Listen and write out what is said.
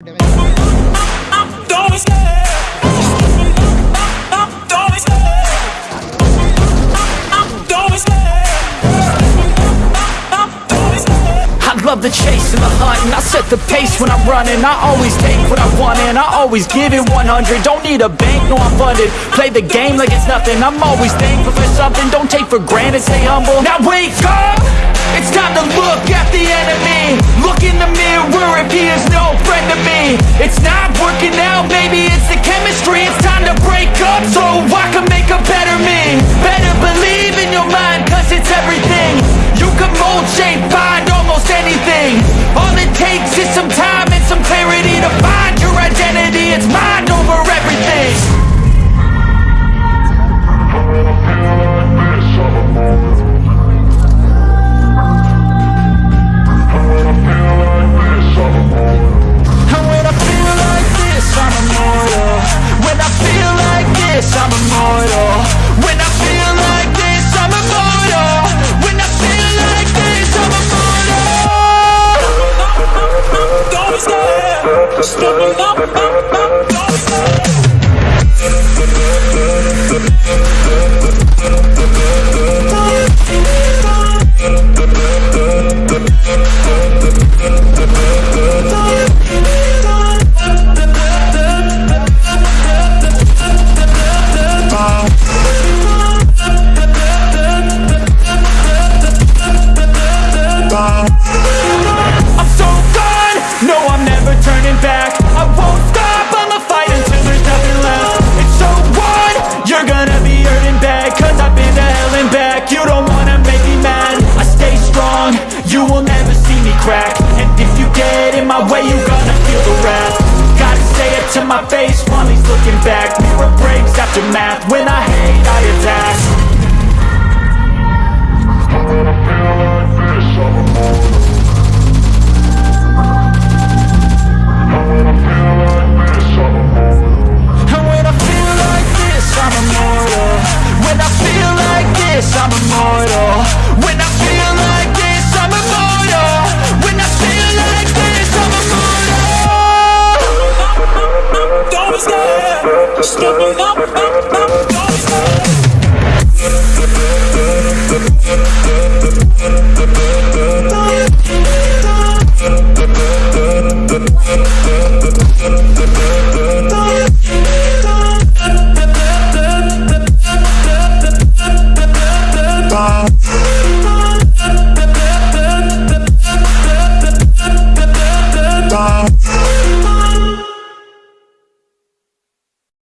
I love the chase and the hunt and I set the pace when I'm running. I always take what I want and I always give it 100 Don't need a bank, no I'm funded. Play the game like it's nothing. I'm always thankful for something. Don't take for granted, stay humble. Now wake up! It's time to look at the enemy. Look in the mirror if he is no it's not working out. stop it up, up. my face. Money's looking back, mirror breaks Aftermath, when I hate, I attack